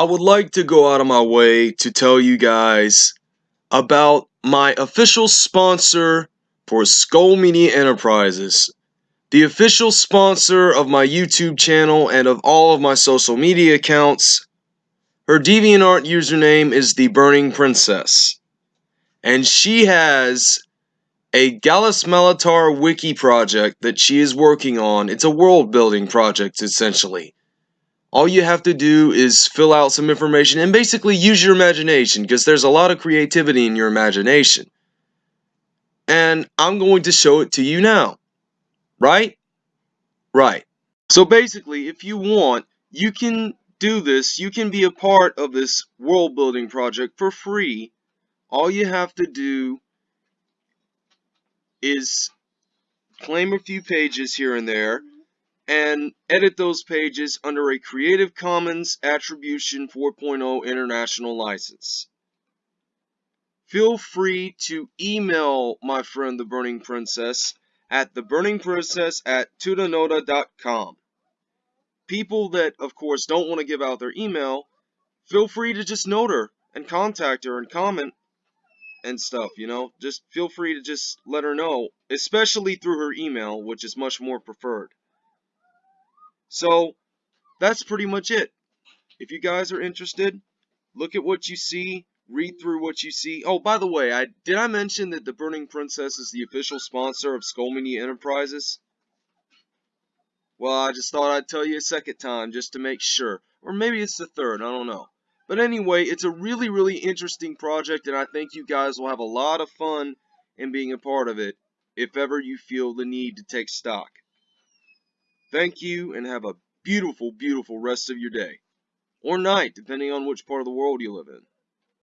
I would like to go out of my way to tell you guys about my official sponsor for Skull Media Enterprises, the official sponsor of my YouTube channel and of all of my social media accounts. Her DeviantArt username is the Burning Princess, and she has a Gallus Malatar wiki project that she is working on. It's a world building project essentially all you have to do is fill out some information and basically use your imagination because there's a lot of creativity in your imagination. And I'm going to show it to you now. Right? Right. So basically, if you want, you can do this. You can be a part of this world building project for free. All you have to do is claim a few pages here and there and edit those pages under a Creative Commons Attribution 4.0 International License. Feel free to email my friend the Burning Princess at theburningprincess at tutanota.com. People that, of course, don't want to give out their email, feel free to just note her and contact her and comment and stuff, you know? Just feel free to just let her know, especially through her email, which is much more preferred. So that's pretty much it. If you guys are interested, look at what you see, read through what you see. Oh, by the way, I did I mention that the Burning Princess is the official sponsor of Skull Media Enterprises? Well, I just thought I'd tell you a second time just to make sure. Or maybe it's the third, I don't know. But anyway, it's a really, really interesting project, and I think you guys will have a lot of fun in being a part of it if ever you feel the need to take stock. Thank you and have a beautiful, beautiful rest of your day. Or night, depending on which part of the world you live in.